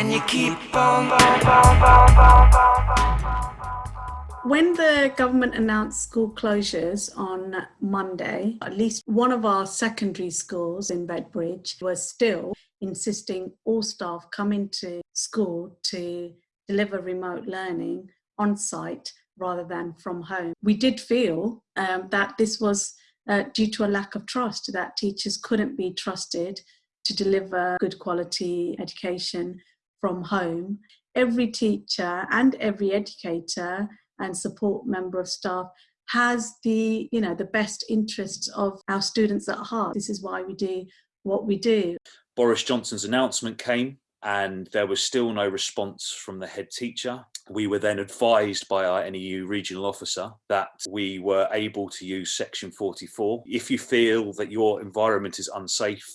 Can you keep on? When the government announced school closures on Monday, at least one of our secondary schools in Redbridge was still insisting all staff come into school to deliver remote learning on site rather than from home. We did feel um, that this was uh, due to a lack of trust, that teachers couldn't be trusted to deliver good quality education from home. Every teacher and every educator and support member of staff has the you know the best interests of our students at heart this is why we do what we do boris johnson's announcement came and there was still no response from the head teacher. We were then advised by our NEU regional officer that we were able to use section 44. If you feel that your environment is unsafe,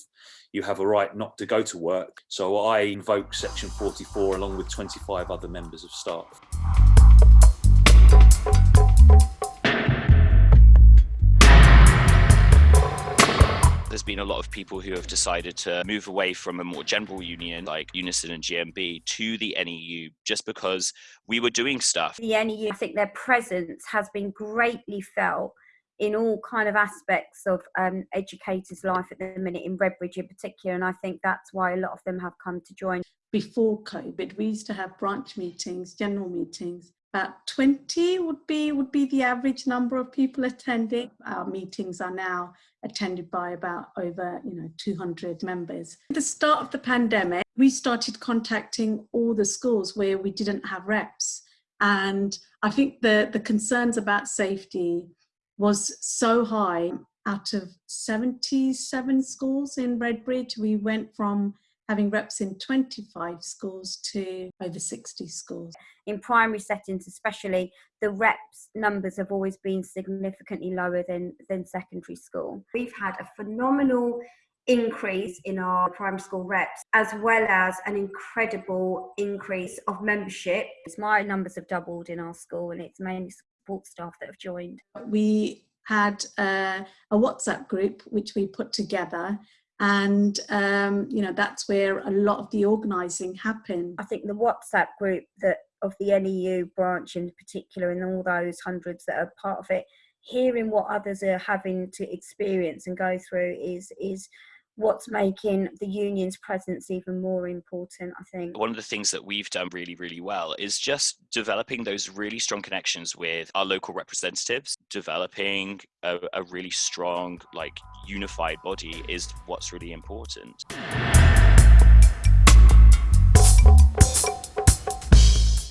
you have a right not to go to work. So I invoke section 44 along with 25 other members of staff. there's been a lot of people who have decided to move away from a more general union like Unison and GMB to the NEU just because we were doing stuff. The NEU, I think their presence has been greatly felt in all kind of aspects of um, educators' life at the minute in Redbridge in particular, and I think that's why a lot of them have come to join. Before COVID, we used to have branch meetings, general meetings, about 20 would be would be the average number of people attending. Our meetings are now attended by about over you know 200 members. At the start of the pandemic we started contacting all the schools where we didn't have reps and i think the the concerns about safety was so high out of 77 schools in redbridge we went from having reps in 25 schools to over 60 schools. In primary settings, especially, the reps numbers have always been significantly lower than, than secondary school. We've had a phenomenal increase in our primary school reps, as well as an incredible increase of membership. My numbers have doubled in our school, and it's mainly support staff that have joined. We had uh, a WhatsApp group which we put together and um, you know that's where a lot of the organizing happened i think the whatsapp group that of the neu branch in particular and all those hundreds that are part of it hearing what others are having to experience and go through is is what's making the union's presence even more important i think. One of the things that we've done really really well is just developing those really strong connections with our local representatives. Developing a, a really strong like unified body is what's really important.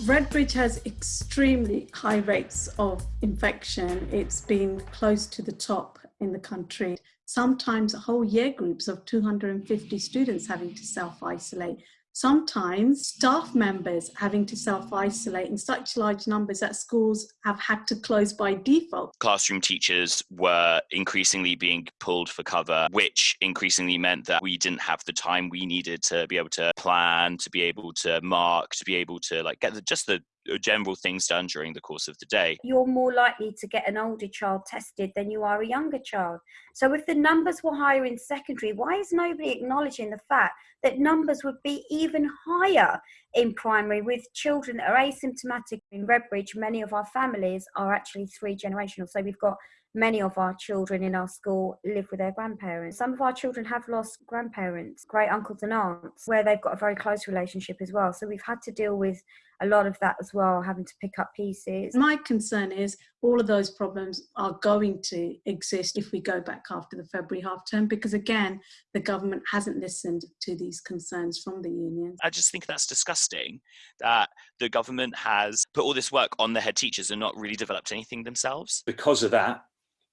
Redbridge has extremely high rates of infection. It's been close to the top in the country sometimes whole year groups of 250 students having to self-isolate sometimes staff members having to self-isolate in such large numbers that schools have had to close by default. Classroom teachers were increasingly being pulled for cover, which increasingly meant that we didn't have the time we needed to be able to plan, to be able to mark, to be able to like get the, just the Uh, general things done during the course of the day. You're more likely to get an older child tested than you are a younger child. So if the numbers were higher in secondary, why is nobody acknowledging the fact that numbers would be even higher in primary with children that are asymptomatic in Redbridge? Many of our families are actually three generational. So we've got many of our children in our school live with their grandparents. Some of our children have lost grandparents, great uncles and aunts, where they've got a very close relationship as well. So we've had to deal with a lot of that as well, having to pick up pieces. My concern is all of those problems are going to exist if we go back after the February half term, because again, the government hasn't listened to these concerns from the unions. I just think that's disgusting that the government has put all this work on the head teachers and not really developed anything themselves. Because of that,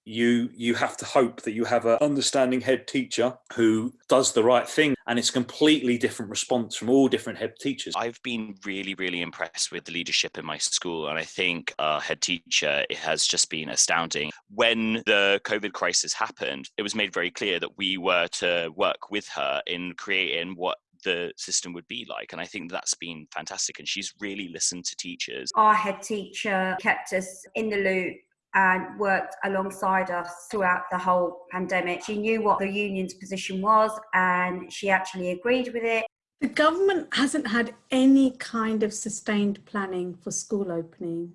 you you have to hope that you have an understanding head teacher who does the right thing and it's completely different response from all different head teachers i've been really really impressed with the leadership in my school and i think our head teacher it has just been astounding when the covid crisis happened it was made very clear that we were to work with her in creating what the system would be like. And I think that's been fantastic. And she's really listened to teachers. Our head teacher kept us in the loop and worked alongside us throughout the whole pandemic. She knew what the union's position was and she actually agreed with it. The government hasn't had any kind of sustained planning for school opening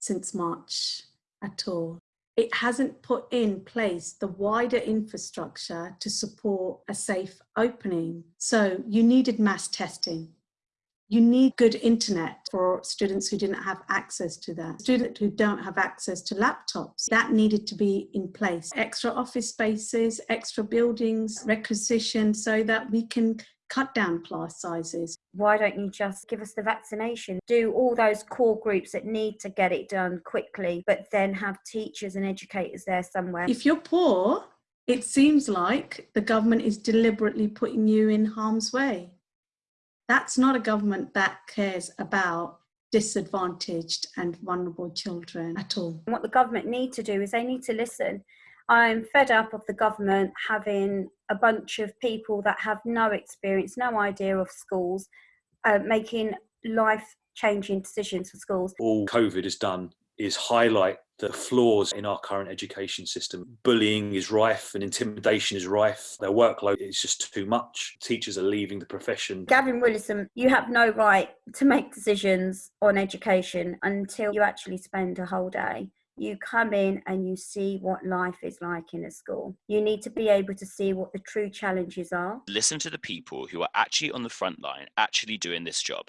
since March at all. It hasn't put in place the wider infrastructure to support a safe opening. So you needed mass testing. You need good internet for students who didn't have access to that. Students who don't have access to laptops, that needed to be in place. Extra office spaces, extra buildings, requisitioned so that we can cut down class sizes. Why don't you just give us the vaccination? Do all those core groups that need to get it done quickly, but then have teachers and educators there somewhere. If you're poor, it seems like the government is deliberately putting you in harm's way. That's not a government that cares about disadvantaged and vulnerable children at all. What the government need to do is they need to listen. I'm fed up of the government having a bunch of people that have no experience, no idea of schools, uh, making life changing decisions for schools. All COVID has done is highlight the flaws in our current education system. Bullying is rife and intimidation is rife. Their workload is just too much. Teachers are leaving the profession. Gavin Williamson, you have no right to make decisions on education until you actually spend a whole day. You come in and you see what life is like in a school. You need to be able to see what the true challenges are. Listen to the people who are actually on the front line, actually doing this job.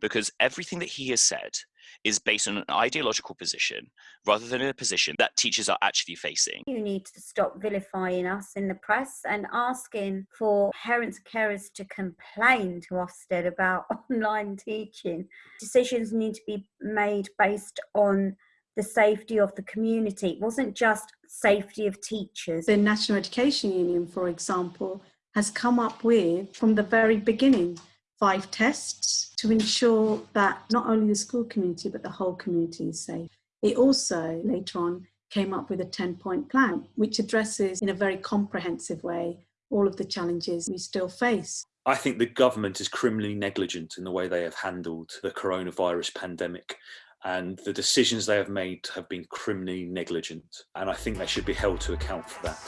Because everything that he has said is based on an ideological position rather than a position that teachers are actually facing. You need to stop vilifying us in the press and asking for parents and carers to complain to Ofsted about online teaching. Decisions need to be made based on the safety of the community. It wasn't just safety of teachers. The National Education Union, for example, has come up with, from the very beginning, five tests to ensure that not only the school community but the whole community is safe. It also later on came up with a 10 point plan which addresses in a very comprehensive way all of the challenges we still face. I think the government is criminally negligent in the way they have handled the coronavirus pandemic and the decisions they have made have been criminally negligent and I think they should be held to account for that.